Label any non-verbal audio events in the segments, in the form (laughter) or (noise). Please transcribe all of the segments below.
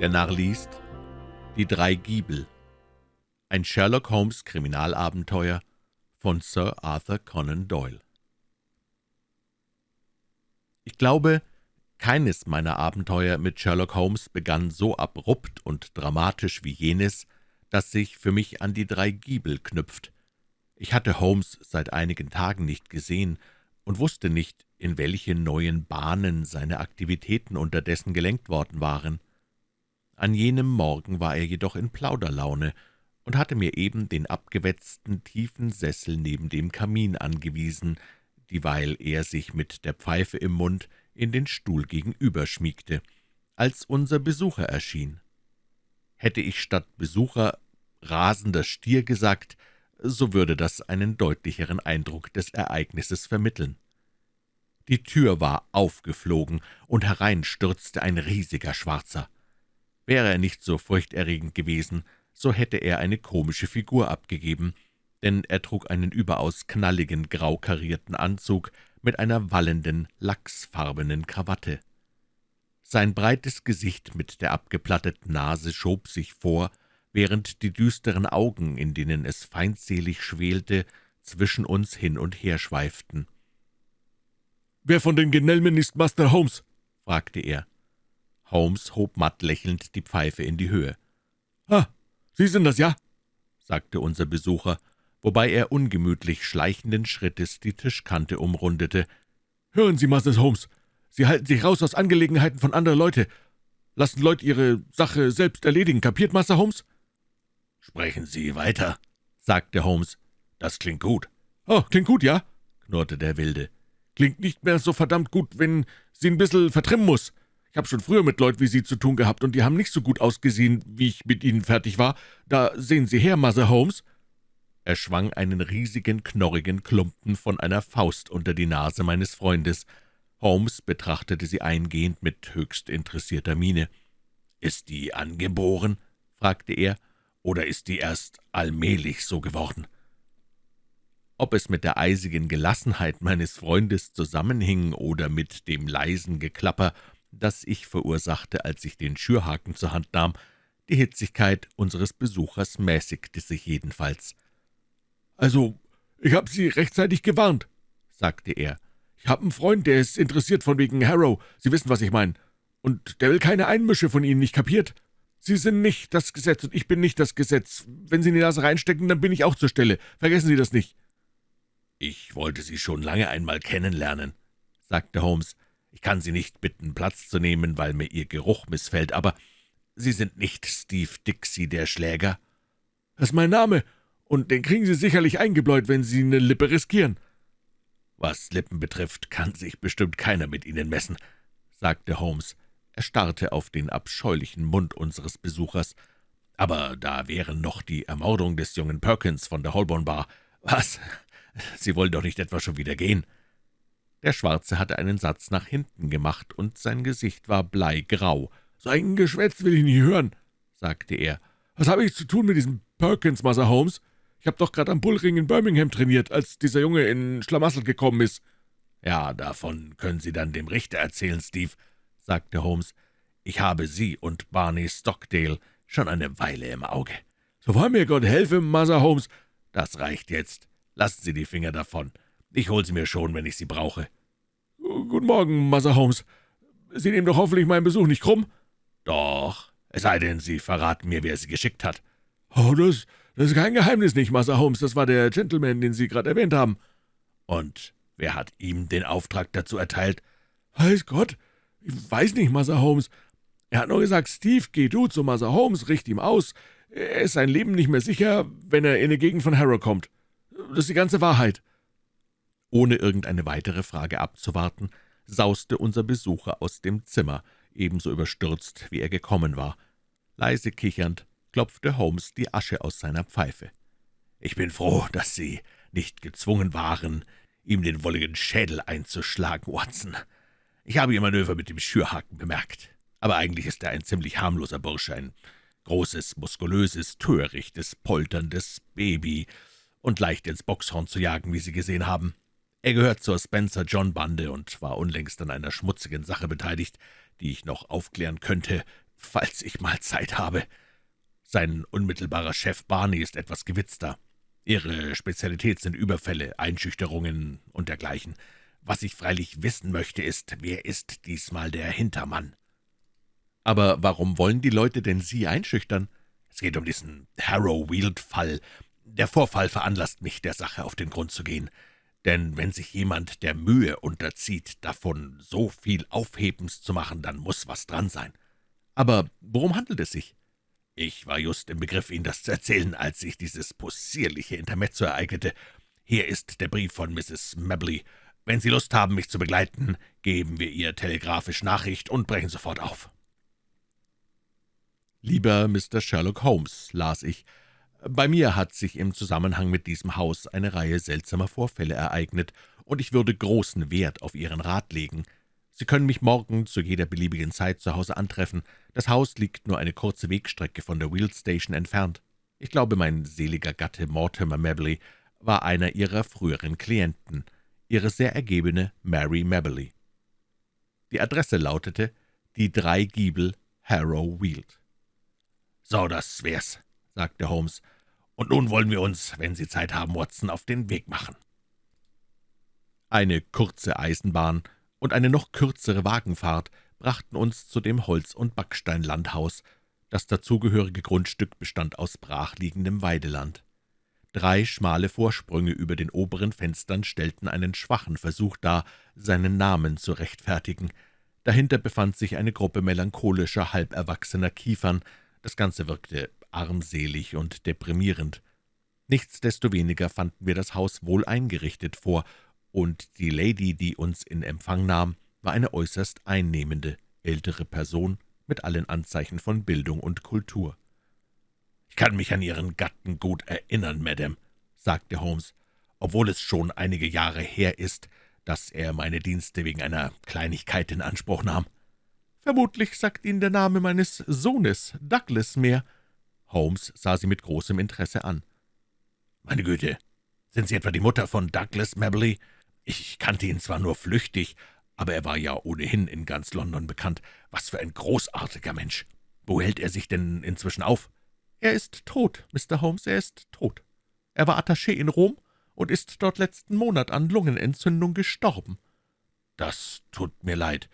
Der Narr liest Die drei Giebel Ein Sherlock Holmes Kriminalabenteuer von Sir Arthur Conan Doyle Ich glaube, keines meiner Abenteuer mit Sherlock Holmes begann so abrupt und dramatisch wie jenes, das sich für mich an die drei Giebel knüpft. Ich hatte Holmes seit einigen Tagen nicht gesehen und wusste nicht, in welche neuen Bahnen seine Aktivitäten unterdessen gelenkt worden waren. An jenem Morgen war er jedoch in Plauderlaune und hatte mir eben den abgewetzten, tiefen Sessel neben dem Kamin angewiesen, dieweil er sich mit der Pfeife im Mund in den Stuhl gegenüber schmiegte, als unser Besucher erschien. Hätte ich statt Besucher rasender Stier gesagt, so würde das einen deutlicheren Eindruck des Ereignisses vermitteln. Die Tür war aufgeflogen, und herein stürzte ein riesiger Schwarzer. Wäre er nicht so furchterregend gewesen, so hätte er eine komische Figur abgegeben, denn er trug einen überaus knalligen, grau karierten Anzug mit einer wallenden, lachsfarbenen Krawatte. Sein breites Gesicht mit der abgeplatteten Nase schob sich vor, während die düsteren Augen, in denen es feindselig schwelte, zwischen uns hin und her schweiften. »Wer von den Genelmen ist Master Holmes?« fragte er. Holmes hob matt lächelnd die Pfeife in die Höhe. »Ah, Sie sind das, ja?« sagte unser Besucher, wobei er ungemütlich schleichenden Schrittes die Tischkante umrundete. »Hören Sie, Master Holmes, Sie halten sich raus aus Angelegenheiten von anderen Leute. Lassen Leute ihre Sache selbst erledigen, kapiert, Master Holmes?« »Sprechen Sie weiter«, sagte Holmes. »Das klingt gut.« »Oh, klingt gut, ja?« knurrte der Wilde. Klingt nicht mehr so verdammt gut, wenn sie ein bisschen vertrimmen muss. Ich habe schon früher mit Leuten wie Sie zu tun gehabt, und die haben nicht so gut ausgesehen, wie ich mit Ihnen fertig war. Da sehen Sie her, Mother Holmes.« Er schwang einen riesigen, knorrigen Klumpen von einer Faust unter die Nase meines Freundes. Holmes betrachtete sie eingehend mit höchst interessierter Miene. »Ist die angeboren?« fragte er. »Oder ist die erst allmählich so geworden?« ob es mit der eisigen Gelassenheit meines Freundes zusammenhing oder mit dem leisen Geklapper, das ich verursachte, als ich den Schürhaken zur Hand nahm, die Hitzigkeit unseres Besuchers mäßigte sich jedenfalls. »Also, ich habe Sie rechtzeitig gewarnt«, sagte er. »Ich habe einen Freund, der ist interessiert von wegen Harrow, Sie wissen, was ich meine. Und der will keine Einmische von Ihnen, nicht kapiert? Sie sind nicht das Gesetz, und ich bin nicht das Gesetz. Wenn Sie in die Nase reinstecken, dann bin ich auch zur Stelle. Vergessen Sie das nicht.« »Ich wollte Sie schon lange einmal kennenlernen«, sagte Holmes. »Ich kann Sie nicht bitten, Platz zu nehmen, weil mir Ihr Geruch missfällt, aber Sie sind nicht Steve Dixie, der Schläger?« »Das ist mein Name, und den kriegen Sie sicherlich eingebläut, wenn Sie eine Lippe riskieren.« »Was Lippen betrifft, kann sich bestimmt keiner mit Ihnen messen«, sagte Holmes. Er starrte auf den abscheulichen Mund unseres Besuchers. »Aber da wären noch die Ermordung des jungen Perkins von der Holborn Bar. Was? Sie wollen doch nicht etwa schon wieder gehen?« Der Schwarze hatte einen Satz nach hinten gemacht, und sein Gesicht war bleigrau. »So ein Geschwätz will ich nicht hören«, sagte er. »Was habe ich zu tun mit diesem Perkins, Master Holmes? Ich habe doch gerade am Bullring in Birmingham trainiert, als dieser Junge in Schlamassel gekommen ist.« »Ja, davon können Sie dann dem Richter erzählen, Steve«, sagte Holmes. »Ich habe Sie und Barney Stockdale schon eine Weile im Auge.« »So wahr mir Gott helfe, Master Holmes.« »Das reicht jetzt. Lassen Sie die Finger davon. Ich hole sie mir schon, wenn ich sie brauche.« »Guten Morgen, Mother Holmes. Sie nehmen doch hoffentlich meinen Besuch nicht krumm?« »Doch, es sei denn, Sie verraten mir, wer Sie geschickt hat.« »Oh, das, das ist kein Geheimnis nicht, Mother Holmes. Das war der Gentleman, den Sie gerade erwähnt haben.« »Und wer hat ihm den Auftrag dazu erteilt?« »Weiß Gott, ich weiß nicht, Mother Holmes. Er hat nur gesagt, Steve, geh du zu Mother Holmes, richt ihm aus. Er ist sein Leben nicht mehr sicher, wenn er in die Gegend von Harrow kommt. Das ist die ganze Wahrheit.« Ohne irgendeine weitere Frage abzuwarten, sauste unser Besucher aus dem Zimmer, ebenso überstürzt, wie er gekommen war. Leise kichernd klopfte Holmes die Asche aus seiner Pfeife. »Ich bin froh, dass Sie nicht gezwungen waren, ihm den wolligen Schädel einzuschlagen, Watson. Ich habe Ihr Manöver mit dem Schürhaken bemerkt. Aber eigentlich ist er ein ziemlich harmloser Bursche, ein großes, muskulöses, törichtes, polterndes Baby, und leicht ins Boxhorn zu jagen, wie Sie gesehen haben. Er gehört zur Spencer-John-Bande und war unlängst an einer schmutzigen Sache beteiligt, die ich noch aufklären könnte, falls ich mal Zeit habe. Sein unmittelbarer Chef Barney ist etwas gewitzter. Ihre Spezialität sind Überfälle, Einschüchterungen und dergleichen. Was ich freilich wissen möchte, ist, wer ist diesmal der Hintermann?« »Aber warum wollen die Leute denn Sie einschüchtern?« »Es geht um diesen Harrow-Weald-Fall. Der Vorfall veranlasst mich, der Sache auf den Grund zu gehen. Denn wenn sich jemand der Mühe unterzieht, davon so viel Aufhebens zu machen, dann muss was dran sein.« »Aber worum handelt es sich?« »Ich war just im Begriff, Ihnen das zu erzählen, als sich dieses possierliche Intermezzo ereignete. Hier ist der Brief von Mrs. Mabley. Wenn Sie Lust haben, mich zu begleiten, geben wir ihr telegrafisch Nachricht und brechen sofort auf.« »Lieber Mr. Sherlock Holmes«, las ich, »bei mir hat sich im Zusammenhang mit diesem Haus eine Reihe seltsamer Vorfälle ereignet, und ich würde großen Wert auf Ihren Rat legen. Sie können mich morgen zu jeder beliebigen Zeit zu Hause antreffen. Das Haus liegt nur eine kurze Wegstrecke von der Wheel Station entfernt. Ich glaube, mein seliger Gatte Mortimer Mabley war einer Ihrer früheren Klienten, Ihre sehr ergebene Mary Mabley.« Die Adresse lautete »Die drei Giebel, Harrow Weald«. »So, das wär's«, sagte Holmes. »Und nun wollen wir uns, wenn Sie Zeit haben, Watson, auf den Weg machen.« Eine kurze Eisenbahn und eine noch kürzere Wagenfahrt brachten uns zu dem Holz- und Backsteinlandhaus. Das dazugehörige Grundstück bestand aus brachliegendem Weideland. Drei schmale Vorsprünge über den oberen Fenstern stellten einen schwachen Versuch dar, seinen Namen zu rechtfertigen. Dahinter befand sich eine Gruppe melancholischer, halberwachsener Kiefern. Das Ganze wirkte armselig und deprimierend. Nichtsdestoweniger fanden wir das Haus wohl eingerichtet vor, und die Lady, die uns in Empfang nahm, war eine äußerst einnehmende, ältere Person mit allen Anzeichen von Bildung und Kultur. »Ich kann mich an Ihren Gatten gut erinnern, Madame«, sagte Holmes, »obwohl es schon einige Jahre her ist, dass er meine Dienste wegen einer Kleinigkeit in Anspruch nahm.« »Vermutlich sagt Ihnen der Name meines Sohnes, Douglas, mehr.« Holmes sah sie mit großem Interesse an. »Meine Güte, sind Sie etwa die Mutter von Douglas Mabley? Ich kannte ihn zwar nur flüchtig, aber er war ja ohnehin in ganz London bekannt. Was für ein großartiger Mensch! Wo hält er sich denn inzwischen auf?« »Er ist tot, Mr. Holmes, er ist tot. Er war Attaché in Rom und ist dort letzten Monat an Lungenentzündung gestorben.« »Das tut mir leid.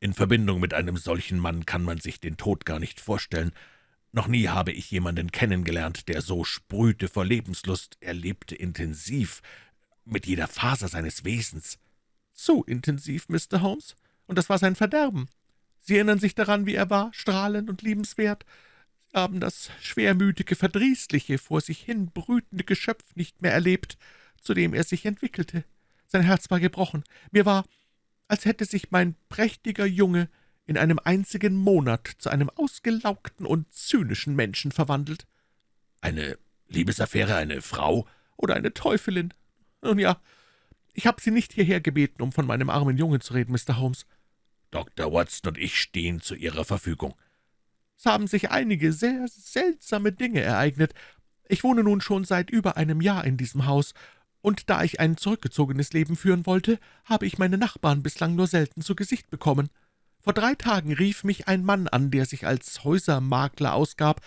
In Verbindung mit einem solchen Mann kann man sich den Tod gar nicht vorstellen. Noch nie habe ich jemanden kennengelernt, der so sprühte vor Lebenslust. Er lebte intensiv, mit jeder Faser seines Wesens.« »Zu intensiv, Mr. Holmes, und das war sein Verderben. Sie erinnern sich daran, wie er war, strahlend und liebenswert. Sie haben das schwermütige, verdrießliche, vor sich hin brütende Geschöpf nicht mehr erlebt, zu dem er sich entwickelte. Sein Herz war gebrochen. Mir war, als hätte sich mein prächtiger Junge in einem einzigen Monat zu einem ausgelaugten und zynischen Menschen verwandelt. »Eine Liebesaffäre, eine Frau?« »Oder eine Teufelin. Nun ja, ich habe Sie nicht hierher gebeten, um von meinem armen Jungen zu reden, Mr. Holmes.« »Dr. Watson und ich stehen zu Ihrer Verfügung.« »Es haben sich einige sehr seltsame Dinge ereignet. Ich wohne nun schon seit über einem Jahr in diesem Haus, und da ich ein zurückgezogenes Leben führen wollte, habe ich meine Nachbarn bislang nur selten zu Gesicht bekommen. Vor drei Tagen rief mich ein Mann an, der sich als Häusermakler ausgab.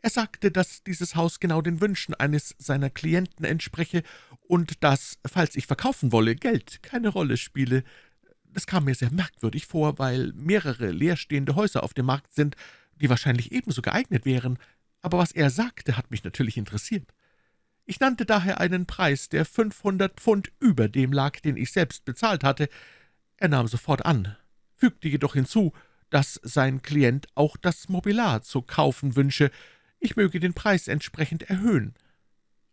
Er sagte, dass dieses Haus genau den Wünschen eines seiner Klienten entspreche und dass, falls ich verkaufen wolle, Geld keine Rolle spiele. Das kam mir sehr merkwürdig vor, weil mehrere leerstehende Häuser auf dem Markt sind, die wahrscheinlich ebenso geeignet wären. Aber was er sagte, hat mich natürlich interessiert. Ich nannte daher einen Preis, der 500 Pfund über dem lag, den ich selbst bezahlt hatte. Er nahm sofort an, fügte jedoch hinzu, dass sein Klient auch das Mobiliar zu kaufen wünsche, ich möge den Preis entsprechend erhöhen.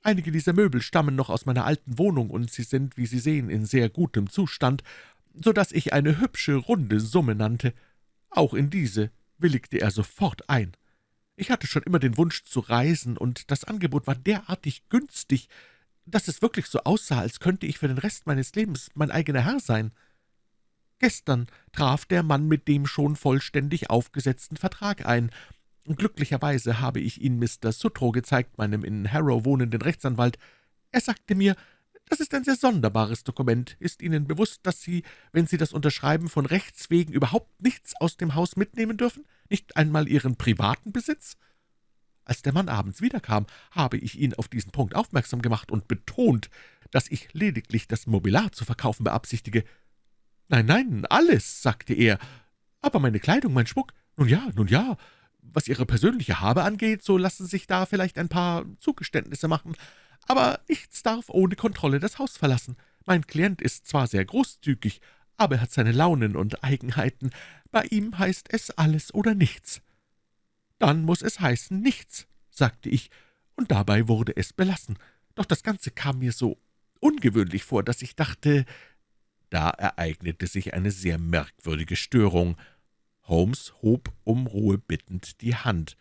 Einige dieser Möbel stammen noch aus meiner alten Wohnung, und sie sind, wie Sie sehen, in sehr gutem Zustand, so dass ich eine hübsche, runde Summe nannte. Auch in diese willigte er sofort ein. Ich hatte schon immer den Wunsch zu reisen, und das Angebot war derartig günstig, dass es wirklich so aussah, als könnte ich für den Rest meines Lebens mein eigener Herr sein. Gestern traf der Mann mit dem schon vollständig aufgesetzten Vertrag ein, Glücklicherweise habe ich ihn Mr. Sutro gezeigt, meinem in Harrow wohnenden Rechtsanwalt. Er sagte mir, das ist ein sehr sonderbares Dokument. Ist Ihnen bewusst, dass Sie, wenn Sie das unterschreiben, von Rechts wegen überhaupt nichts aus dem Haus mitnehmen dürfen? nicht einmal Ihren privaten Besitz?« Als der Mann abends wiederkam, habe ich ihn auf diesen Punkt aufmerksam gemacht und betont, dass ich lediglich das Mobiliar zu verkaufen beabsichtige. »Nein, nein, alles«, sagte er, »aber meine Kleidung, mein Schmuck, nun ja, nun ja, was Ihre persönliche Habe angeht, so lassen sich da vielleicht ein paar Zugeständnisse machen, aber nichts darf ohne Kontrolle das Haus verlassen. Mein Klient ist zwar sehr großzügig, aber er hat seine Launen und Eigenheiten. Bei ihm heißt es alles oder nichts.« »Dann muss es heißen nichts«, sagte ich, und dabei wurde es belassen. Doch das Ganze kam mir so ungewöhnlich vor, dass ich dachte, da ereignete sich eine sehr merkwürdige Störung. Holmes hob um Ruhe bittend die Hand.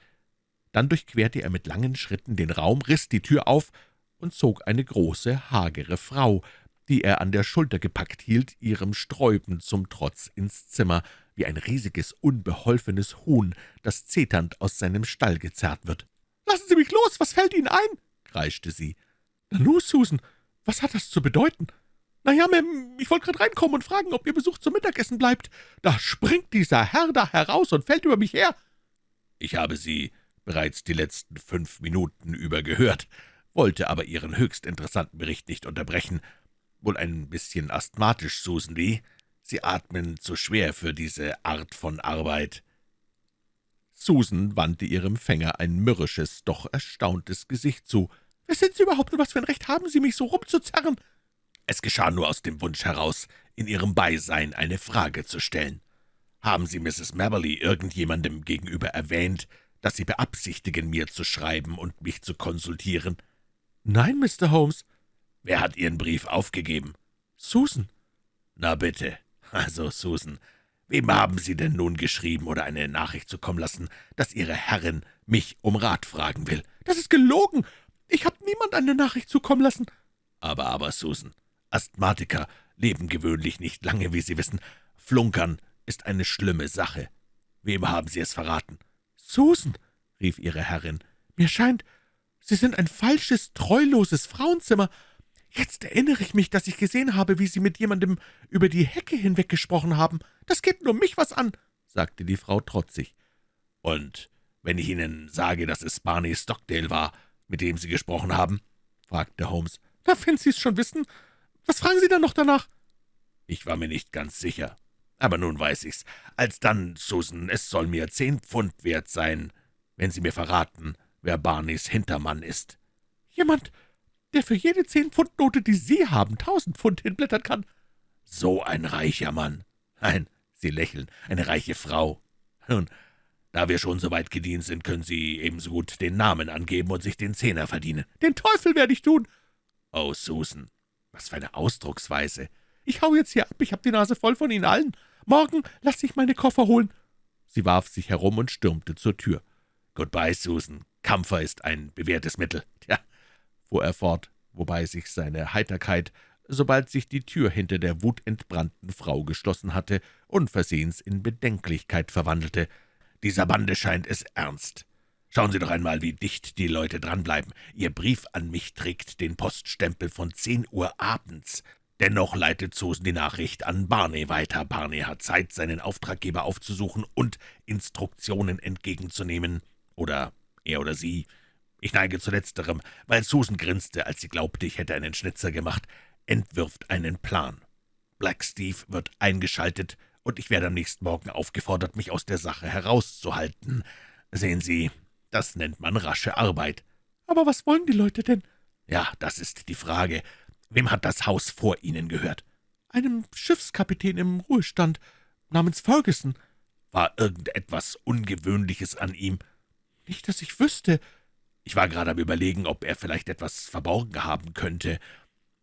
Dann durchquerte er mit langen Schritten den Raum, riss die Tür auf und zog eine große, hagere Frau, die er an der Schulter gepackt hielt, ihrem Sträuben zum Trotz ins Zimmer, wie ein riesiges, unbeholfenes Huhn, das zeternd aus seinem Stall gezerrt wird. »Lassen Sie mich los! Was fällt Ihnen ein?« kreischte sie. »Nanu, Susan, was hat das zu bedeuten?« »Na ja, Ma'am, ich wollte gerade reinkommen und fragen, ob Ihr Besuch zum Mittagessen bleibt. Da springt dieser Herr da heraus und fällt über mich her.« »Ich habe Sie bereits die letzten fünf Minuten über gehört, wollte aber Ihren höchst interessanten Bericht nicht unterbrechen. Wohl ein bisschen asthmatisch, Susan Lee. Sie atmen zu schwer für diese Art von Arbeit.« Susan wandte ihrem Fänger ein mürrisches, doch erstauntes Gesicht zu. »Wer sind Sie überhaupt und was für ein Recht haben Sie, mich so rumzuzerren?« »Es geschah nur aus dem Wunsch heraus, in Ihrem Beisein eine Frage zu stellen. Haben Sie Mrs. Maberly irgendjemandem gegenüber erwähnt, dass Sie beabsichtigen, mir zu schreiben und mich zu konsultieren?« »Nein, Mr. Holmes.« »Wer hat Ihren Brief aufgegeben?« »Susan.« »Na bitte. Also, Susan, wem haben Sie denn nun geschrieben oder eine Nachricht zukommen lassen, dass Ihre Herrin mich um Rat fragen will?« »Das ist gelogen. Ich habe niemand eine Nachricht zukommen lassen.« »Aber, aber, Susan, Asthmatiker leben gewöhnlich nicht lange, wie Sie wissen. Flunkern ist eine schlimme Sache. Wem haben Sie es verraten?« »Susan«, rief Ihre Herrin, »mir scheint, Sie sind ein falsches, treuloses Frauenzimmer. Jetzt erinnere ich mich, dass ich gesehen habe, wie Sie mit jemandem über die Hecke hinweggesprochen haben. Das geht nur mich was an«, sagte die Frau trotzig. »Und wenn ich Ihnen sage, dass es Barney Stockdale war, mit dem Sie gesprochen haben?« fragte Holmes. »Na, wenn Sie es schon wissen, was fragen Sie dann noch danach?« »Ich war mir nicht ganz sicher. Aber nun weiß ich's. Alsdann, Susan, es soll mir zehn Pfund wert sein, wenn Sie mir verraten, wer Barneys Hintermann ist.« »Jemand, der für jede Zehn-Pfund-Note, die Sie haben, tausend Pfund hinblättern kann.« »So ein reicher Mann. Nein, Sie lächeln, eine reiche Frau. Nun, da wir schon so weit gedient sind, können Sie ebenso gut den Namen angeben und sich den Zehner verdienen.« »Den Teufel werde ich tun!« »Oh, Susan, was für eine Ausdrucksweise!« »Ich hau jetzt hier ab, ich habe die Nase voll von Ihnen allen. Morgen lasse ich meine Koffer holen.« Sie warf sich herum und stürmte zur Tür. »Goodbye, Susan. Kampfer ist ein bewährtes Mittel. Tja, fuhr er fort, wobei sich seine Heiterkeit, sobald sich die Tür hinter der wutentbrannten Frau geschlossen hatte, unversehens in Bedenklichkeit verwandelte. »Dieser Bande scheint es ernst. Schauen Sie doch einmal, wie dicht die Leute dranbleiben. Ihr Brief an mich trägt den Poststempel von zehn Uhr abends. Dennoch leitet Susan die Nachricht an Barney weiter. Barney hat Zeit, seinen Auftraggeber aufzusuchen und Instruktionen entgegenzunehmen. Oder er oder sie. Ich neige zu letzterem, weil Susan grinste, als sie glaubte, ich hätte einen Schnitzer gemacht, entwirft einen Plan. Black Steve wird eingeschaltet, und ich werde am nächsten Morgen aufgefordert, mich aus der Sache herauszuhalten. Sehen Sie, das nennt man rasche Arbeit. Aber was wollen die Leute denn? Ja, das ist die Frage. Wem hat das Haus vor Ihnen gehört? Einem Schiffskapitän im Ruhestand namens Ferguson. War irgendetwas Ungewöhnliches an ihm? Nicht, dass ich wüsste. Ich war gerade am Überlegen, ob er vielleicht etwas verborgen haben könnte.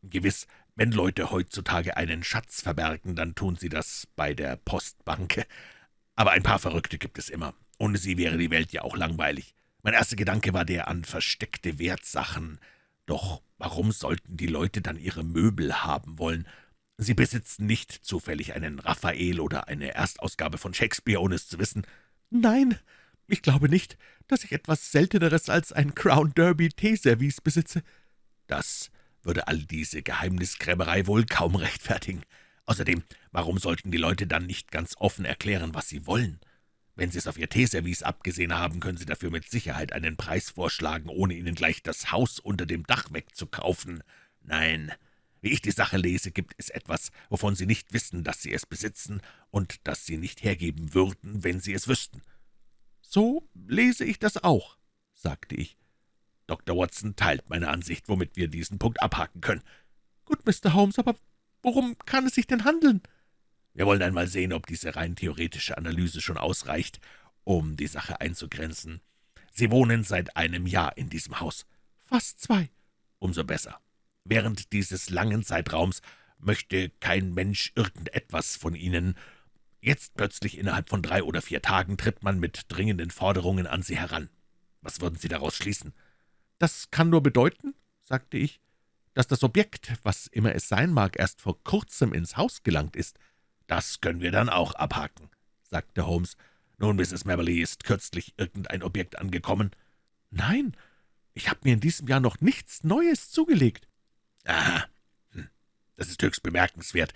Gewiss, wenn Leute heutzutage einen Schatz verbergen, dann tun sie das bei der Postbank. Aber ein paar Verrückte gibt es immer. Ohne sie wäre die Welt ja auch langweilig. Mein erster Gedanke war der an versteckte Wertsachen. Doch warum sollten die Leute dann ihre Möbel haben wollen? Sie besitzen nicht zufällig einen Raphael oder eine Erstausgabe von Shakespeare, ohne es zu wissen. Nein, ich glaube nicht, dass ich etwas Selteneres als ein Crown Derby Teeservice besitze.« »Das würde all diese Geheimniskrämerei wohl kaum rechtfertigen. Außerdem, warum sollten die Leute dann nicht ganz offen erklären, was sie wollen? Wenn Sie es auf Ihr Teeservice abgesehen haben, können Sie dafür mit Sicherheit einen Preis vorschlagen, ohne Ihnen gleich das Haus unter dem Dach wegzukaufen. Nein, wie ich die Sache lese, gibt es etwas, wovon Sie nicht wissen, dass Sie es besitzen und das Sie nicht hergeben würden, wenn Sie es wüssten.« »So lese ich das auch«, sagte ich. »Dr. Watson teilt meine Ansicht, womit wir diesen Punkt abhaken können.« »Gut, Mr. Holmes, aber worum kann es sich denn handeln?« Wir wollen einmal sehen, ob diese rein theoretische Analyse schon ausreicht, um die Sache einzugrenzen. Sie wohnen seit einem Jahr in diesem Haus. Fast zwei. Umso besser. Während dieses langen Zeitraums möchte kein Mensch irgendetwas von Ihnen. Jetzt plötzlich innerhalb von drei oder vier Tagen tritt man mit dringenden Forderungen an Sie heran. Was würden Sie daraus schließen? Das kann nur bedeuten, sagte ich, dass das Objekt, was immer es sein mag, erst vor kurzem ins Haus gelangt ist. »Das können wir dann auch abhaken«, sagte Holmes. »Nun, Mrs. Maberly, ist kürzlich irgendein Objekt angekommen?« »Nein, ich habe mir in diesem Jahr noch nichts Neues zugelegt.« »Aha, hm. das ist höchst bemerkenswert.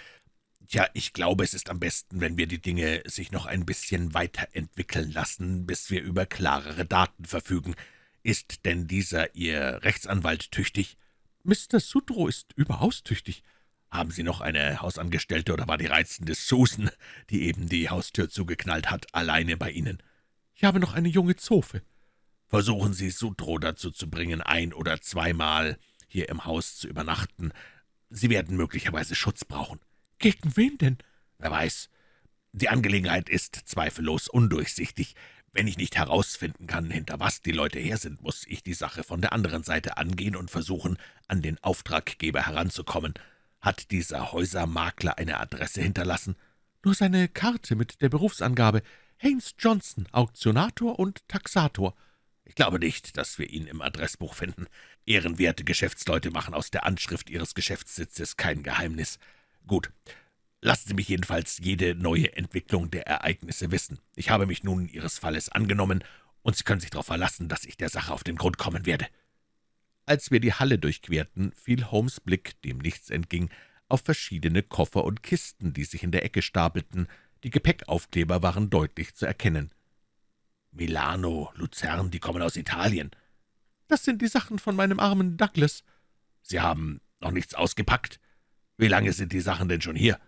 Tja, ich glaube, es ist am besten, wenn wir die Dinge sich noch ein bisschen weiterentwickeln lassen, bis wir über klarere Daten verfügen. Ist denn dieser Ihr Rechtsanwalt tüchtig?« »Mr. Sudrow ist überaus tüchtig.« Haben Sie noch eine Hausangestellte oder war die reizende Susan, die eben die Haustür zugeknallt hat, alleine bei Ihnen? Ich habe noch eine junge Zofe. Versuchen Sie Sutro dazu zu bringen, ein- oder zweimal hier im Haus zu übernachten. Sie werden möglicherweise Schutz brauchen. Gegen wen denn? Wer weiß. Die Angelegenheit ist zweifellos undurchsichtig. Wenn ich nicht herausfinden kann, hinter was die Leute her sind, muss ich die Sache von der anderen Seite angehen und versuchen, an den Auftraggeber heranzukommen. Hat dieser Häusermakler eine Adresse hinterlassen? Nur seine Karte mit der Berufsangabe Haynes Johnson, Auktionator und Taxator. Ich glaube nicht, dass wir ihn im Adressbuch finden. Ehrenwerte Geschäftsleute machen aus der Anschrift ihres Geschäftssitzes kein Geheimnis. Gut, lassen Sie mich jedenfalls jede neue Entwicklung der Ereignisse wissen. Ich habe mich nun Ihres Falles angenommen, und Sie können sich darauf verlassen, dass ich der Sache auf den Grund kommen werde.« Als wir die Halle durchquerten, fiel Holmes' Blick, dem nichts entging, auf verschiedene Koffer und Kisten, die sich in der Ecke stapelten. Die Gepäckaufkleber waren deutlich zu erkennen. »Milano, Luzern, die kommen aus Italien.« »Das sind die Sachen von meinem armen Douglas.« »Sie haben noch nichts ausgepackt? Wie lange sind die Sachen denn schon hier?«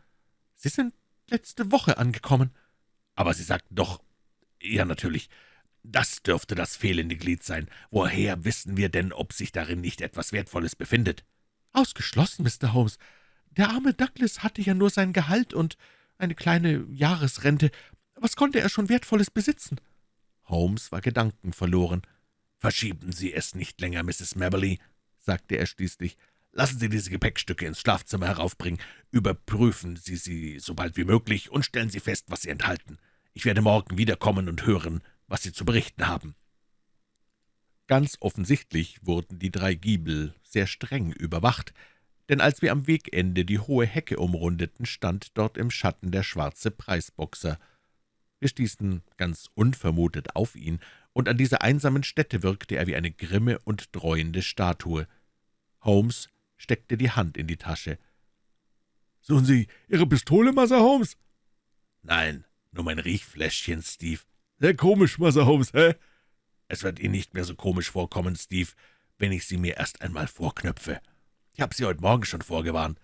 »Sie sind letzte Woche angekommen.« »Aber Sie sagten doch...« »Ja, natürlich. Das dürfte das fehlende Glied sein. Woher wissen wir denn, ob sich darin nicht etwas Wertvolles befindet?« »Ausgeschlossen, Mr. Holmes. Der arme Douglas hatte ja nur sein Gehalt und eine kleine Jahresrente. Was konnte er schon Wertvolles besitzen?« Holmes war gedankenverloren. »Verschieben Sie es nicht länger, Mrs. Maberly«, sagte er schließlich. »Lassen Sie diese Gepäckstücke ins Schlafzimmer heraufbringen, überprüfen Sie sie so bald wie möglich und stellen Sie fest, was sie enthalten. Ich werde morgen wiederkommen und hören, was Sie zu berichten haben.« Ganz offensichtlich wurden die drei Giebel sehr streng überwacht, denn als wir am Wegende die hohe Hecke umrundeten, stand dort im Schatten der schwarze Preisboxer. Wir stießen ganz unvermutet auf ihn, und an dieser einsamen Stätte wirkte er wie eine grimme und dreuende Statue. Holmes steckte die Hand in die Tasche. »Suchen Sie Ihre Pistole, Massa Holmes?« »Nein, nur mein Riechfläschchen, Steve.« »Sehr komisch, Massa Holmes, hä?« »Es wird Ihnen nicht mehr so komisch vorkommen, Steve, wenn ich sie mir erst einmal vorknöpfe. Ich habe Sie heute Morgen schon vorgewarnt.«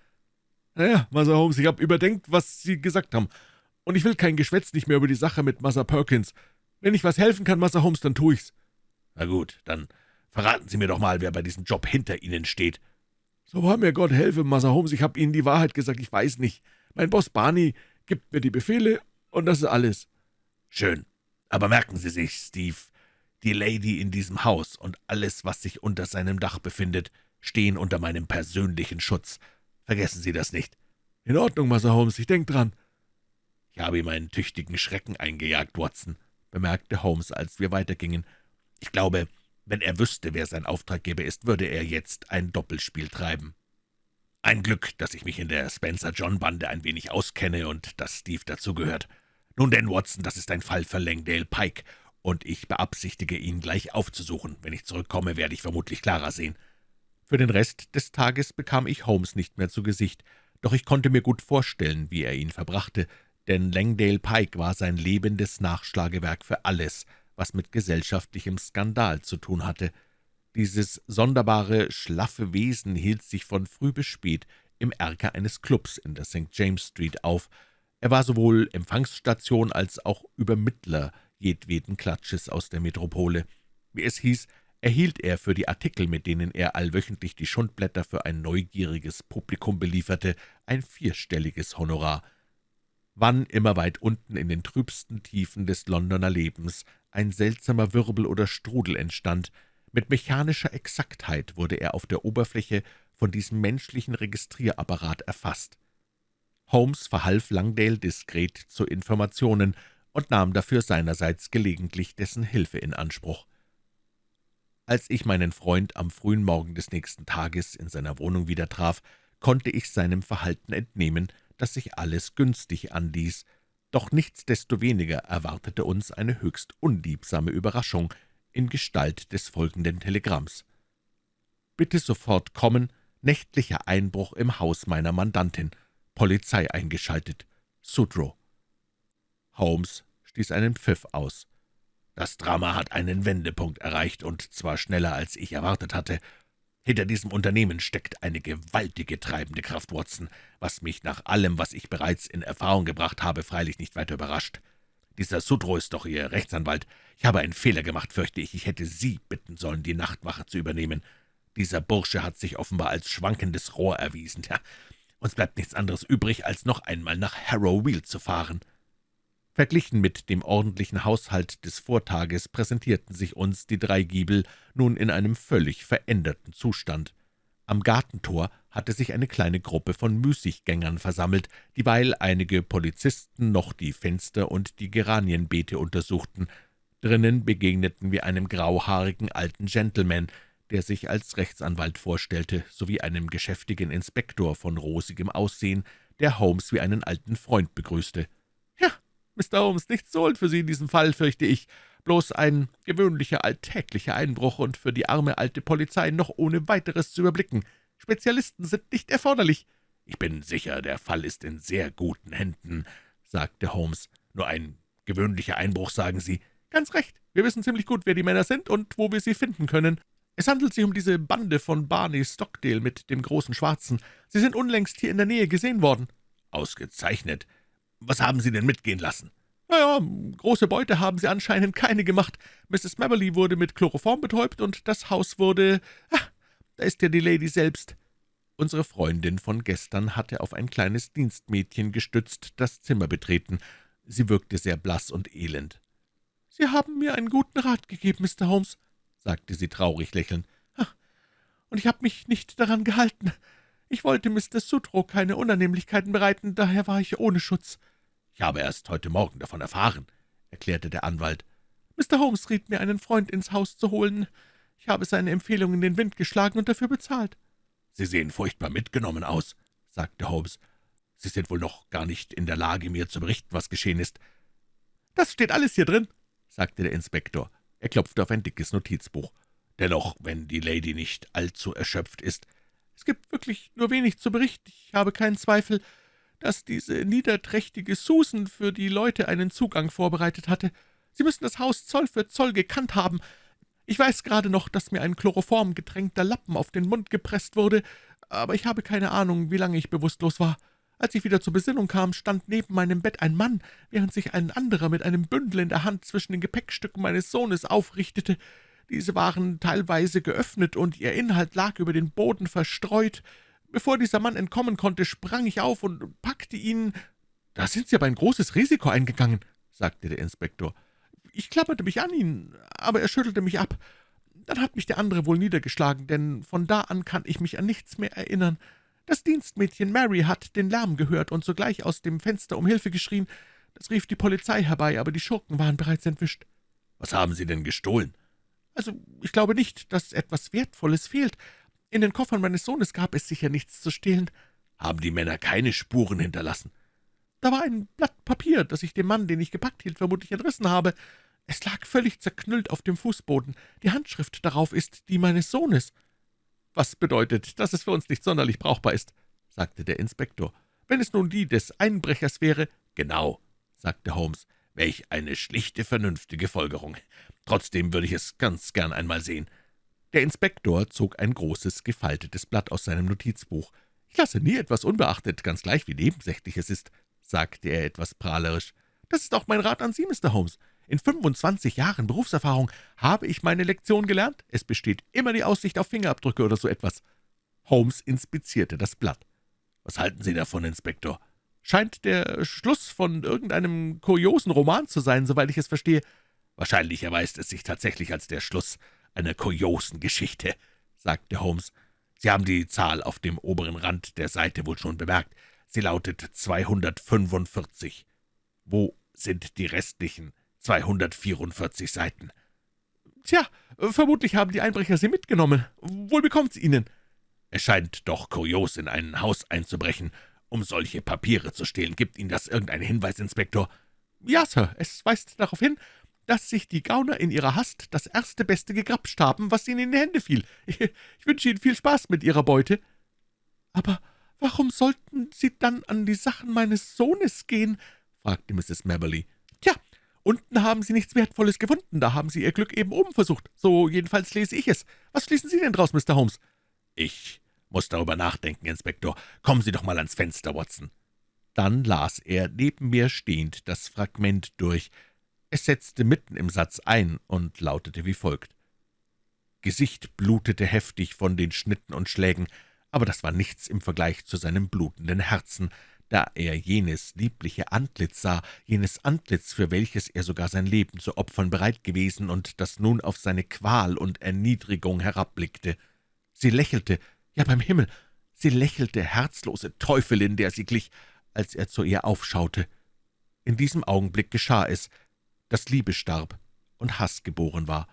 »Naja, Massa Holmes, ich habe überdenkt, was Sie gesagt haben, und ich will kein Geschwätz nicht mehr über die Sache mit Massa Perkins. Wenn ich was helfen kann, Massa Holmes, dann tu ich's.« »Na gut, dann verraten Sie mir doch mal, wer bei diesem Job hinter Ihnen steht.« »So wahr mir Gott helfe, Massa Holmes, ich habe Ihnen die Wahrheit gesagt, ich weiß nicht. Mein Boss Barney gibt mir die Befehle, und das ist alles.« »Schön. Aber merken Sie sich, Steve, die Lady in diesem Haus und alles, was sich unter seinem Dach befindet, stehen unter meinem persönlichen Schutz. Vergessen Sie das nicht.« »In Ordnung, Massa Holmes, ich denk dran.« »Ich habe ihm einen tüchtigen Schrecken eingejagt, Watson«, bemerkte Holmes, als wir weitergingen. »Ich glaube, wenn er wüsste, wer sein Auftraggeber ist, würde er jetzt ein Doppelspiel treiben. Ein Glück, dass ich mich in der Spencer-John-Bande ein wenig auskenne und dass Steve dazugehört. Nun denn, Watson, das ist ein Fall für Langdale Pike, und ich beabsichtige, ihn gleich aufzusuchen. Wenn ich zurückkomme, werde ich vermutlich klarer sehen.« Für den Rest des Tages bekam ich Holmes nicht mehr zu Gesicht, doch ich konnte mir gut vorstellen, wie er ihn verbrachte, denn Langdale Pike war sein lebendes Nachschlagewerk für alles, was mit gesellschaftlichem Skandal zu tun hatte. Dieses sonderbare, schlaffe Wesen hielt sich von früh bis spät im Erker eines Clubs in der St. James Street auf. Er war sowohl Empfangsstation als auch Übermittler jedweden Klatsches aus der Metropole. Wie es hieß, erhielt er für die Artikel, mit denen er allwöchentlich die Schundblätter für ein neugieriges Publikum belieferte, ein vierstelliges Honorar. Wann immer weit unten in den trübsten Tiefen des Londoner Lebens ein seltsamer Wirbel oder Strudel entstand, mit mechanischer Exaktheit wurde er auf der Oberfläche von diesem menschlichen Registrierapparat erfasst. Holmes verhalf Langdale diskret zu Informationen und nahm dafür seinerseits gelegentlich dessen Hilfe in Anspruch. Als ich meinen Freund am frühen Morgen des nächsten Tages in seiner Wohnung wieder traf, konnte ich seinem Verhalten entnehmen, dass sich alles günstig anließ, doch nichtsdestoweniger erwartete uns eine höchst unliebsame Überraschung in Gestalt des folgenden Telegramms. »Bitte sofort kommen, nächtlicher Einbruch im Haus meiner Mandantin, Polizei eingeschaltet, Sudrow.« Holmes stieß einen Pfiff aus. »Das Drama hat einen Wendepunkt erreicht, und zwar schneller, als ich erwartet hatte. Hinter diesem Unternehmen steckt eine gewaltige treibende Kraft, Watson, was mich nach allem, was ich bereits in Erfahrung gebracht habe, freilich nicht weiter überrascht. Dieser Sudro ist doch Ihr Rechtsanwalt. Ich habe einen Fehler gemacht, fürchte ich. Ich hätte Sie bitten sollen, die Nachtwache zu übernehmen. Dieser Bursche hat sich offenbar als schwankendes Rohr erwiesen. Ja, uns bleibt nichts anderes übrig, als noch einmal nach Harrow zu fahren.« Verglichen mit dem ordentlichen Haushalt des Vortages präsentierten sich uns die drei Giebel nun in einem völlig veränderten Zustand. Am Gartentor hatte sich eine kleine Gruppe von Müßiggängern versammelt, dieweil einige Polizisten noch die Fenster und die Geranienbeete untersuchten. Drinnen begegneten wir einem grauhaarigen alten Gentleman, der sich als Rechtsanwalt vorstellte, sowie einem geschäftigen Inspektor von rosigem Aussehen, der Holmes wie einen alten Freund begrüßte. »Ja, Mr. Holmes, nichts zu holen für Sie in diesem Fall, fürchte ich. Bloß ein gewöhnlicher, alltäglicher Einbruch und für die arme alte Polizei noch ohne weiteres zu überblicken. Spezialisten sind nicht erforderlich.« »Ich bin sicher, der Fall ist in sehr guten Händen«, sagte Holmes. »Nur ein gewöhnlicher Einbruch, sagen Sie?« »Ganz recht. Wir wissen ziemlich gut, wer die Männer sind und wo wir sie finden können. Es handelt sich um diese Bande von Barney Stockdale mit dem großen Schwarzen. Sie sind unlängst hier in der Nähe gesehen worden.« »Ausgezeichnet. Was haben Sie denn mitgehen lassen?« »Na ja, große Beute haben Sie anscheinend keine gemacht. Mrs. Maberly wurde mit Chloroform betäubt, und das Haus wurde... Ah, da ist ja die Lady selbst.« Unsere Freundin von gestern hatte auf ein kleines Dienstmädchen gestützt das Zimmer betreten. Sie wirkte sehr blass und elend. »Sie haben mir einen guten Rat gegeben, Mr. Holmes«, sagte sie traurig lächelnd. »Und ich habe mich nicht daran gehalten. Ich wollte Mr. Sutro keine Unannehmlichkeiten bereiten, daher war ich ohne Schutz.« »Ich habe erst heute Morgen davon erfahren«, erklärte der Anwalt. »Mr. Holmes riet mir, einen Freund ins Haus zu holen. Ich habe seine Empfehlung in den Wind geschlagen und dafür bezahlt.« »Sie sehen furchtbar mitgenommen aus«, sagte Holmes. »Sie sind wohl noch gar nicht in der Lage, mir zu berichten, was geschehen ist.« »Das steht alles hier drin«, sagte der Inspektor. Er klopfte auf ein dickes Notizbuch. »Dennoch, wenn die Lady nicht allzu erschöpft ist.« »Es gibt wirklich nur wenig zu berichten. Ich habe keinen Zweifel, dass diese niederträchtige Susan für die Leute einen Zugang vorbereitet hatte. Sie müssen das Haus Zoll für Zoll gekannt haben. Ich weiß gerade noch, dass mir ein Chloroform getränkter Lappen auf den Mund gepresst wurde, aber ich habe keine Ahnung, wie lange ich bewusstlos war. Als ich wieder zur Besinnung kam, stand neben meinem Bett ein Mann, während sich ein anderer mit einem Bündel in der Hand zwischen den Gepäckstücken meines Sohnes aufrichtete. Diese waren teilweise geöffnet, und ihr Inhalt lag über den Boden verstreut. Bevor dieser Mann entkommen konnte, sprang ich auf und packte ihn. »Da sind Sie aber ein großes Risiko eingegangen«, sagte der Inspektor. »Ich klammerte mich an ihn, aber er schüttelte mich ab. Dann hat mich der andere wohl niedergeschlagen, denn von da an kann ich mich an nichts mehr erinnern. Das Dienstmädchen Mary hat den Lärm gehört und sogleich aus dem Fenster um Hilfe geschrien. Das rief die Polizei herbei, aber die Schurken waren bereits entwischt.« »Was haben Sie denn gestohlen?« »Also, ich glaube nicht, dass etwas Wertvolles fehlt, in den Koffern meines Sohnes gab es sicher nichts zu stehlen. Haben die Männer keine Spuren hinterlassen? Da war ein Blatt Papier, das ich dem Mann, den ich gepackt hielt, vermutlich entrissen habe. Es lag völlig zerknüllt auf dem Fußboden. Die Handschrift darauf ist die meines Sohnes. Was bedeutet, dass es für uns nicht sonderlich brauchbar ist, sagte der Inspektor. Wenn es nun die des Einbrechers wäre, »Genau«, sagte Holmes, »welch eine schlichte, vernünftige Folgerung. Trotzdem würde ich es ganz gern einmal sehen.« Der Inspektor zog ein großes, gefaltetes Blatt aus seinem Notizbuch. »Ich lasse nie etwas unbeachtet, ganz gleich wie nebensächlich es ist«, sagte er etwas prahlerisch. »Das ist auch mein Rat an Sie, Mr. Holmes. In 25 Jahren Berufserfahrung habe ich meine Lektion gelernt. Es besteht immer die Aussicht auf Fingerabdrücke oder so etwas.« Holmes inspizierte das Blatt. »Was halten Sie davon, Inspektor?« »Scheint der Schluss von irgendeinem kuriosen Roman zu sein, soweit ich es verstehe.« »Wahrscheinlich erweist es sich tatsächlich als der Schluss einer kuriosen Geschichte«, sagte Holmes. »Sie haben die Zahl auf dem oberen Rand der Seite wohl schon bemerkt. Sie lautet 245. Wo sind die restlichen 244 Seiten?« »Tja, vermutlich haben die Einbrecher sie mitgenommen. Wohl bekommt's ihnen?« »Es scheint doch kurios, in ein Haus einzubrechen, um solche Papiere zu stehlen. Gibt Ihnen das irgendeinen Hinweis, Inspektor?« »Ja, Sir, es weist darauf hin, dass sich die Gauner in ihrer Hast das erste Beste gegrapscht haben, was ihnen in die Hände fiel. Ich wünsche Ihnen viel Spaß mit Ihrer Beute.« »Aber warum sollten Sie dann an die Sachen meines Sohnes gehen?« fragte Mrs. Maberly. »Tja, unten haben Sie nichts Wertvolles gefunden, da haben Sie Ihr Glück eben oben versucht. So jedenfalls lese ich es. Was schließen Sie denn draus, Mr. Holmes?« »Ich muss darüber nachdenken, Inspektor. Kommen Sie doch mal ans Fenster, Watson.« Dann las er, neben mir stehend, das Fragment durch, es setzte mitten im Satz ein und lautete wie folgt. Gesicht blutete heftig von den Schnitten und Schlägen, aber das war nichts im Vergleich zu seinem blutenden Herzen, da er jenes liebliche Antlitz sah, jenes Antlitz, für welches er sogar sein Leben zu opfern bereit gewesen und das nun auf seine Qual und Erniedrigung herabblickte. Sie lächelte, ja beim Himmel, sie lächelte, herzlose Teufelin, der sie glich, als er zu ihr aufschaute. In diesem Augenblick geschah es, dass Liebe starb und Hass geboren war.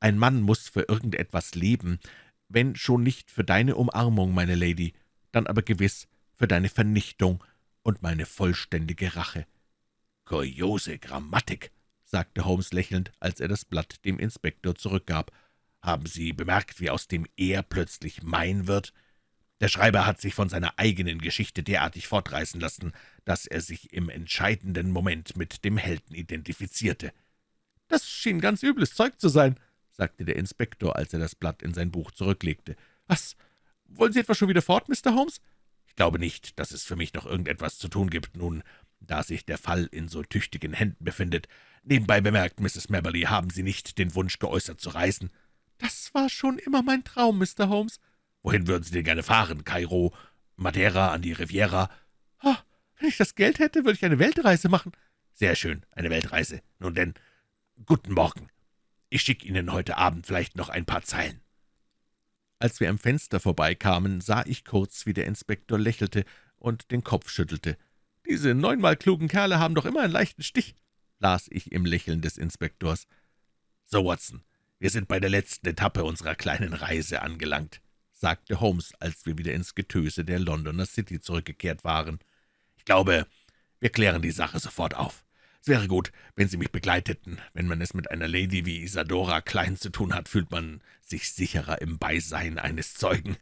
Ein Mann muss für irgendetwas leben, wenn schon nicht für deine Umarmung, meine Lady, dann aber gewiss für deine Vernichtung und meine vollständige Rache.« »Kuriose Grammatik«, sagte Holmes lächelnd, als er das Blatt dem Inspektor zurückgab. »Haben Sie bemerkt, wie aus dem Er plötzlich Mein wird? Der Schreiber hat sich von seiner eigenen Geschichte derartig fortreißen lassen, dass er sich im entscheidenden Moment mit dem Helden identifizierte. »Das schien ganz übles Zeug zu sein«, sagte der Inspektor, als er das Blatt in sein Buch zurücklegte. »Was, wollen Sie etwa schon wieder fort, Mr. Holmes?« »Ich glaube nicht, dass es für mich noch irgendetwas zu tun gibt, nun, da sich der Fall in so tüchtigen Händen befindet. Nebenbei bemerkt, Mrs. Maberly, haben Sie nicht den Wunsch geäußert zu reisen?« »Das war schon immer mein Traum, Mr. Holmes.« »Wohin würden Sie denn gerne fahren? Kairo, Madeira, an die Riviera?« oh, »Wenn ich das Geld hätte, würde ich eine Weltreise machen.« »Sehr schön, eine Weltreise. Nun denn, guten Morgen. Ich schicke Ihnen heute Abend vielleicht noch ein paar Zeilen.« Als wir am Fenster vorbeikamen, sah ich kurz, wie der Inspektor lächelte und den Kopf schüttelte. »Diese neunmal klugen Kerle haben doch immer einen leichten Stich«, las ich im Lächeln des Inspektors. »So, Watson, wir sind bei der letzten Etappe unserer kleinen Reise angelangt sagte Holmes, als wir wieder ins Getöse der Londoner City zurückgekehrt waren. »Ich glaube, wir klären die Sache sofort auf. Es wäre gut, wenn Sie mich begleiteten. Wenn man es mit einer Lady wie Isadora Klein zu tun hat, fühlt man sich sicherer im Beisein eines Zeugen.«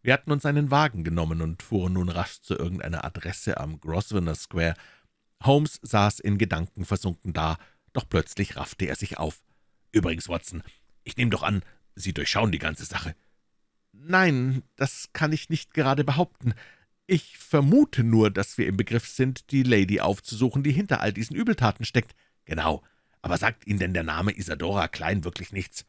Wir hatten uns einen Wagen genommen und fuhren nun rasch zu irgendeiner Adresse am Grosvenor Square. Holmes saß in Gedanken versunken da, doch plötzlich raffte er sich auf. »Übrigens, Watson, ich nehme doch an, Sie durchschauen die ganze Sache.« »Nein, das kann ich nicht gerade behaupten. Ich vermute nur, dass wir im Begriff sind, die Lady aufzusuchen, die hinter all diesen Übeltaten steckt.« »Genau. Aber sagt Ihnen denn der Name Isadora Klein wirklich nichts?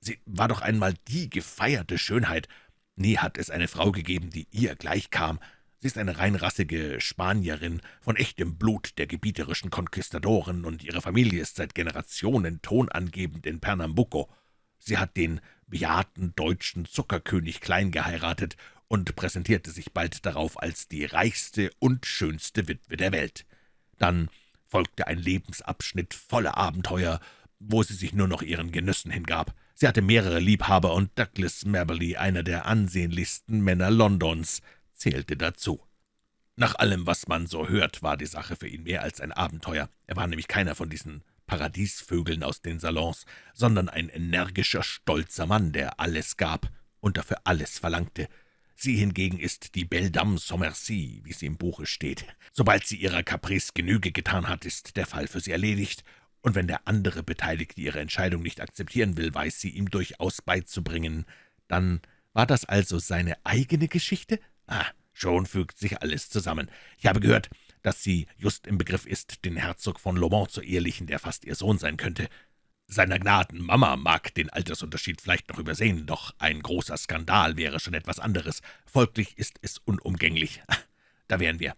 Sie war doch einmal die gefeierte Schönheit. Nie hat es eine Frau gegeben, die ihr gleichkam. Sie ist eine reinrassige Spanierin, von echtem Blut der gebieterischen Konquistadoren, und ihre Familie ist seit Generationen tonangebend in Pernambuco. Sie hat den bejahrten deutschen Zuckerkönig Klein geheiratet und präsentierte sich bald darauf als die reichste und schönste Witwe der Welt. Dann folgte ein Lebensabschnitt voller Abenteuer, wo sie sich nur noch ihren Genüssen hingab. Sie hatte mehrere Liebhaber, und Douglas Maberly, einer der ansehnlichsten Männer Londons, zählte dazu. Nach allem, was man so hört, war die Sache für ihn mehr als ein Abenteuer. Er war nämlich keiner von diesen Paradiesvögeln aus den Salons, sondern ein energischer, stolzer Mann, der alles gab und dafür alles verlangte. Sie hingegen ist die Belle Dame sans merci, wie sie im Buche steht. Sobald sie ihrer Caprice Genüge getan hat, ist der Fall für sie erledigt, und wenn der andere Beteiligte ihre Entscheidung nicht akzeptieren will, weiß sie ihm durchaus beizubringen. Dann war das also seine eigene Geschichte? Ah, schon fügt sich alles zusammen. Ich habe gehört, dass sie just im Begriff ist, den Herzog von Lomont zu ehelichen, der fast ihr Sohn sein könnte. Seiner Gnaden Mama mag den Altersunterschied vielleicht noch übersehen, doch ein großer Skandal wäre schon etwas anderes. Folglich ist es unumgänglich. (laughs) Da wären wir.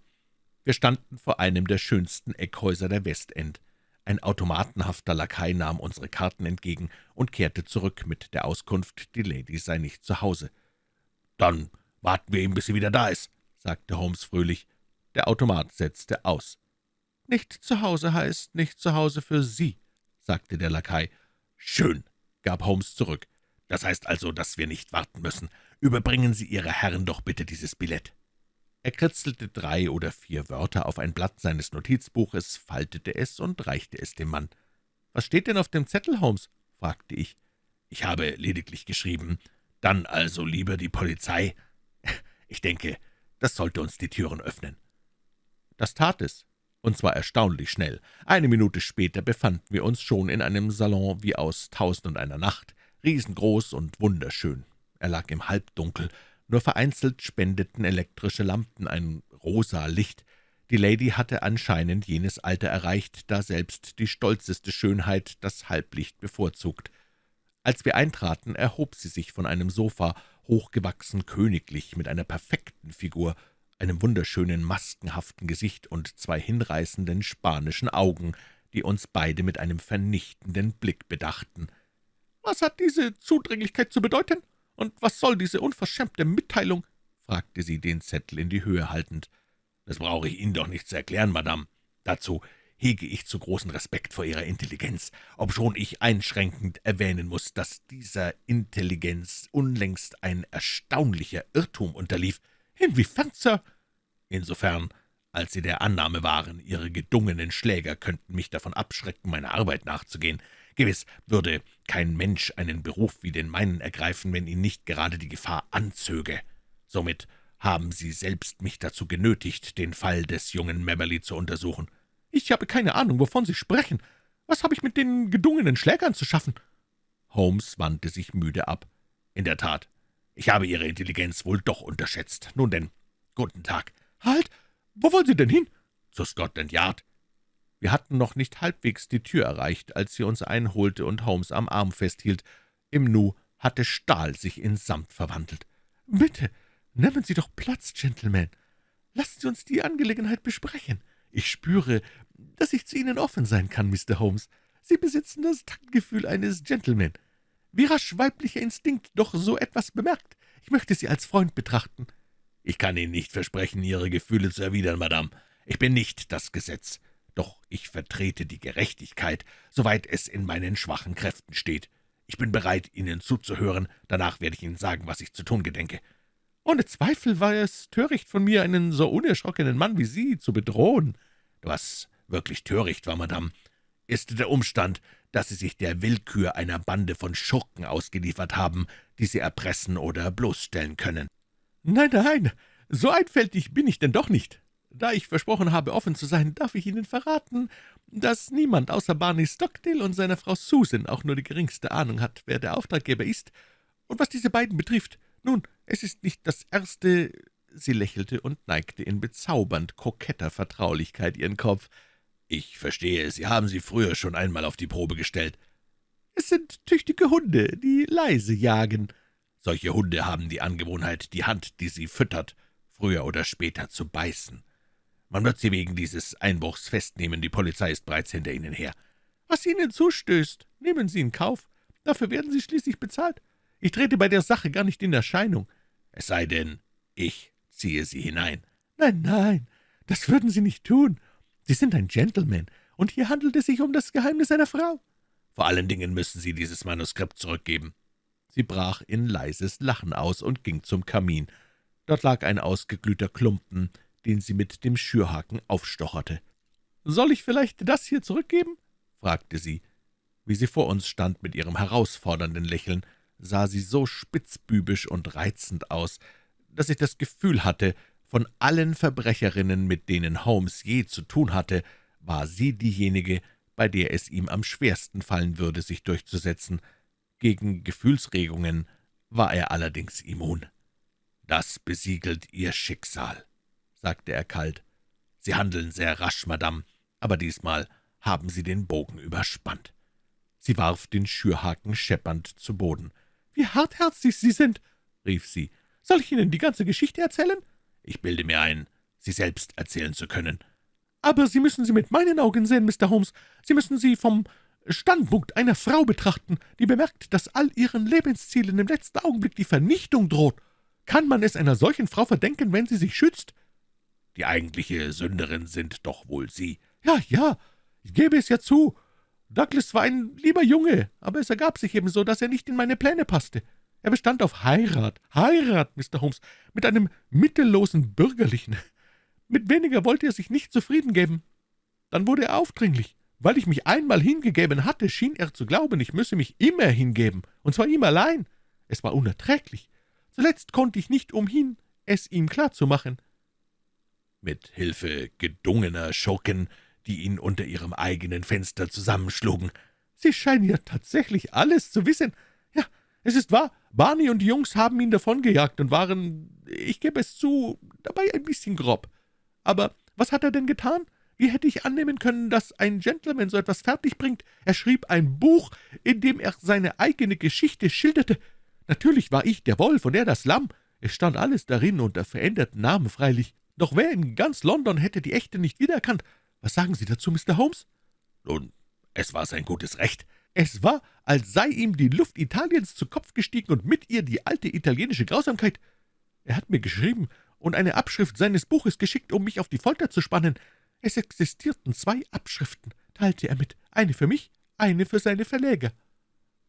Wir standen vor einem der schönsten Eckhäuser der Westend. Ein automatenhafter Lakai nahm unsere Karten entgegen und kehrte zurück mit der Auskunft, die Lady sei nicht zu Hause. »Dann warten wir ihm, bis sie wieder da ist«, sagte Holmes fröhlich. Der Automat setzte aus. »Nicht zu Hause heißt nicht zu Hause für Sie«, sagte der Lakai. »Schön«, gab Holmes zurück. »Das heißt also, dass wir nicht warten müssen. Überbringen Sie Ihre Herren doch bitte dieses Billett.« Er kritzelte drei oder vier Wörter auf ein Blatt seines Notizbuches, faltete es und reichte es dem Mann. »Was steht denn auf dem Zettel, Holmes?« fragte ich. »Ich habe lediglich geschrieben, dann also lieber die Polizei. Ich denke, das sollte uns die Türen öffnen.« Das tat es und zwar erstaunlich schnell. Eine Minute später befanden wir uns schon in einem Salon wie aus »Tausend und einer Nacht«, riesengroß und wunderschön. Er lag im Halbdunkel, nur vereinzelt spendeten elektrische Lampen ein rosa Licht. Die Lady hatte anscheinend jenes Alter erreicht, da selbst die stolzeste Schönheit das Halblicht bevorzugt. Als wir eintraten, erhob sie sich von einem Sofa, hochgewachsen, königlich, mit einer perfekten Figur, einem wunderschönen, maskenhaften Gesicht und zwei hinreißenden spanischen Augen, die uns beide mit einem vernichtenden Blick bedachten. »Was hat diese Zudringlichkeit zu bedeuten? Und was soll diese unverschämte Mitteilung?« fragte sie, den Zettel in die Höhe haltend. »Das brauche ich Ihnen doch nicht zu erklären, Madame. Dazu hege ich zu großen Respekt vor Ihrer Intelligenz, obschon ich einschränkend erwähnen muss, dass dieser Intelligenz unlängst ein erstaunlicher Irrtum unterlief. »Inwiefern, Sir?« »Insofern, als Sie der Annahme waren, Ihre gedungenen Schläger könnten mich davon abschrecken, meiner Arbeit nachzugehen. Gewiss würde kein Mensch einen Beruf wie den meinen ergreifen, wenn ihn nicht gerade die Gefahr anzöge. Somit haben Sie selbst mich dazu genötigt, den Fall des jungen Memberley zu untersuchen.« »Ich habe keine Ahnung, wovon Sie sprechen. Was habe ich mit den gedungenen Schlägern zu schaffen?« Holmes wandte sich müde ab. »In der Tat, ich habe Ihre Intelligenz wohl doch unterschätzt. Nun denn, guten Tag. »Halt! Wo wollen Sie denn hin?« »Zu Scotland Yard.« Wir hatten noch nicht halbwegs die Tür erreicht, als sie uns einholte und Holmes am Arm festhielt. Im Nu hatte Stahl sich in Samt verwandelt. »Bitte, nehmen Sie doch Platz, Gentleman. Lassen Sie uns die Angelegenheit besprechen. Ich spüre, dass ich zu Ihnen offen sein kann, Mr. Holmes. Sie besitzen das Taktgefühl eines Gentleman. Wie rasch weiblicher Instinkt doch so etwas bemerkt. Ich möchte Sie als Freund betrachten.« »Ich kann Ihnen nicht versprechen, Ihre Gefühle zu erwidern, Madame. Ich bin nicht das Gesetz, doch ich vertrete die Gerechtigkeit, soweit es in meinen schwachen Kräften steht. Ich bin bereit, Ihnen zuzuhören, danach werde ich Ihnen sagen, was ich zu tun gedenke.« »Ohne Zweifel war es töricht von mir, einen so unerschrockenen Mann wie Sie zu bedrohen.« »Was wirklich töricht war, Madame, ist der Umstand, dass Sie sich der Willkür einer Bande von Schurken ausgeliefert haben, die Sie erpressen oder bloßstellen können.« »Nein, nein, so einfältig bin ich denn doch nicht. Da ich versprochen habe, offen zu sein, darf ich Ihnen verraten, dass niemand außer Barney Stockdale und seiner Frau Susan auch nur die geringste Ahnung hat, wer der Auftraggeber ist. Und was diese beiden betrifft, nun, es ist nicht das erste...« Sie lächelte und neigte in bezaubernd koketter Vertraulichkeit ihren Kopf. »Ich verstehe, Sie haben sie früher schon einmal auf die Probe gestellt.« »Es sind tüchtige Hunde, die leise jagen.« »Solche Hunde haben die Angewohnheit, die Hand, die sie füttert, früher oder später zu beißen. Man wird sie wegen dieses Einbruchs festnehmen, die Polizei ist bereits hinter Ihnen her.« »Was Ihnen zustößt, nehmen Sie in Kauf. Dafür werden Sie schließlich bezahlt. Ich trete bei der Sache gar nicht in Erscheinung.« »Es sei denn, ich ziehe Sie hinein.« »Nein, nein, das würden Sie nicht tun. Sie sind ein Gentleman, und hier handelt es sich um das Geheimnis einer Frau.« »Vor allen Dingen müssen Sie dieses Manuskript zurückgeben.« Sie brach in leises Lachen aus und ging zum Kamin. Dort lag ein ausgeglühter Klumpen, den sie mit dem Schürhaken aufstocherte. »Soll ich vielleicht das hier zurückgeben?« fragte sie. Wie sie vor uns stand mit ihrem herausfordernden Lächeln, sah sie so spitzbübisch und reizend aus, dass ich das Gefühl hatte, von allen Verbrecherinnen, mit denen Holmes je zu tun hatte, war sie diejenige, bei der es ihm am schwersten fallen würde, sich durchzusetzen. Gegen Gefühlsregungen war er allerdings immun. »Das besiegelt Ihr Schicksal«, sagte er kalt. »Sie handeln sehr rasch, Madame, aber diesmal haben Sie den Bogen überspannt.« Sie warf den Schürhaken scheppernd zu Boden. »Wie hartherzig Sie sind«, rief sie. »Soll ich Ihnen die ganze Geschichte erzählen?« »Ich bilde mir ein, sie selbst erzählen zu können.« »Aber Sie müssen sie mit meinen Augen sehen, Mr. Holmes. Sie müssen sie vom Standpunkt einer Frau betrachten, die bemerkt, dass all ihren Lebenszielen im letzten Augenblick die Vernichtung droht. Kann man es einer solchen Frau verdenken, wenn sie sich schützt?« »Die eigentliche Sünderin sind doch wohl Sie.« »Ja, ja, ich gebe es ja zu. Douglas war ein lieber Junge, aber es ergab sich ebenso, dass er nicht in meine Pläne passte. Er bestand auf Heirat, Heirat, Mr. Holmes, mit einem mittellosen Bürgerlichen. Mit weniger wollte er sich nicht zufrieden geben. Dann wurde er aufdringlich. Weil ich mich einmal hingegeben hatte, schien er zu glauben, ich müsse mich immer hingeben, und zwar ihm allein. Es war unerträglich. Zuletzt konnte ich nicht umhin, es ihm klarzumachen. Mit Hilfe gedungener Schurken, die ihn unter ihrem eigenen Fenster zusammenschlugen. Sie scheinen ja tatsächlich alles zu wissen. Es ist wahr, Barney und die Jungs haben ihn davongejagt und waren, ich gebe es zu, dabei ein bisschen grob. Aber was hat er denn getan? Wie hätte ich annehmen können, dass ein Gentleman so etwas fertigbringt? Er schrieb ein Buch, in dem er seine eigene Geschichte schilderte. Natürlich war ich der Wolf und er das Lamm. Es stand alles darin unter veränderten Namen freilich. Doch wer in ganz London hätte die echte nicht wiedererkannt? Was sagen Sie dazu, Mr. Holmes?« »Nun, es war sein gutes Recht. Es war, als sei ihm die Luft Italiens zu Kopf gestiegen und mit ihr die alte italienische Grausamkeit. Er hat mir geschrieben und eine Abschrift seines Buches geschickt, um mich auf die Folter zu spannen. Es existierten zwei Abschriften, teilte er mit, eine für mich, eine für seine Verleger.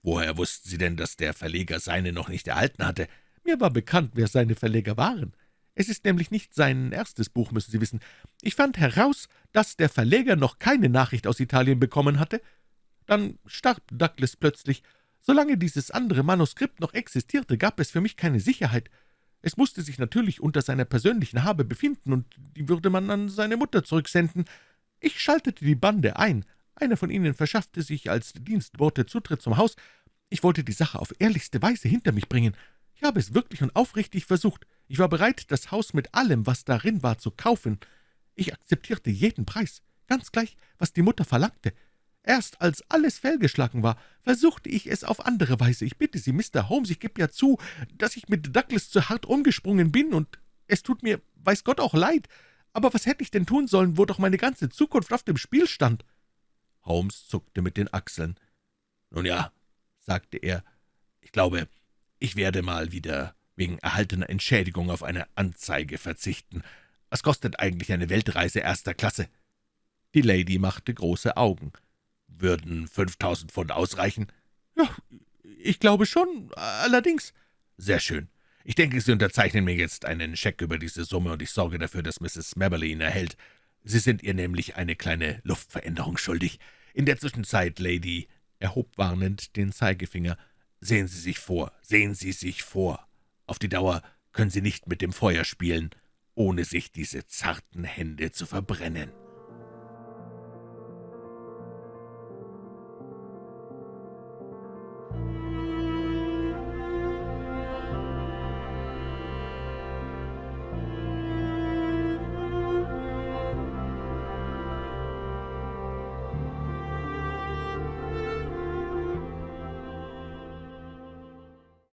Woher wussten Sie denn, dass der Verleger seine noch nicht erhalten hatte? Mir war bekannt, wer seine Verleger waren. Es ist nämlich nicht sein erstes Buch, müssen Sie wissen. Ich fand heraus, dass der Verleger noch keine Nachricht aus Italien bekommen hatte, dann starb Douglas plötzlich. Solange dieses andere Manuskript noch existierte, gab es für mich keine Sicherheit. Es musste sich natürlich unter seiner persönlichen Habe befinden, und die würde man an seine Mutter zurücksenden. Ich schaltete die Bande ein. Einer von ihnen verschaffte sich als Dienstbote Zutritt zum Haus. Ich wollte die Sache auf ehrlichste Weise hinter mich bringen. Ich habe es wirklich und aufrichtig versucht. Ich war bereit, das Haus mit allem, was darin war, zu kaufen. Ich akzeptierte jeden Preis, ganz gleich, was die Mutter verlangte. Erst als alles fehlgeschlagen war, versuchte ich es auf andere Weise. Ich bitte Sie, Mr. Holmes, ich gebe ja zu, dass ich mit Douglas zu hart umgesprungen bin, und es tut mir, weiß Gott, auch leid. Aber was hätte ich denn tun sollen, wo doch meine ganze Zukunft auf dem Spiel stand?« Holmes zuckte mit den Achseln. »Nun ja«, sagte er, »ich glaube, ich werde mal wieder wegen erhaltener Entschädigung auf eine Anzeige verzichten. Was kostet eigentlich eine Weltreise erster Klasse?« Die Lady machte große Augen. »Würden fünftausend Pfund ausreichen?« »Ja, ich glaube schon, allerdings.« »Sehr schön. Ich denke, Sie unterzeichnen mir jetzt einen Scheck über diese Summe, und ich sorge dafür, dass Mrs. Smabberly ihn erhält. Sie sind ihr nämlich eine kleine Luftveränderung schuldig. In der Zwischenzeit, Lady«, er hob warnend den Zeigefinger, »sehen Sie sich vor, sehen Sie sich vor. Auf die Dauer können Sie nicht mit dem Feuer spielen, ohne sich diese zarten Hände zu verbrennen.«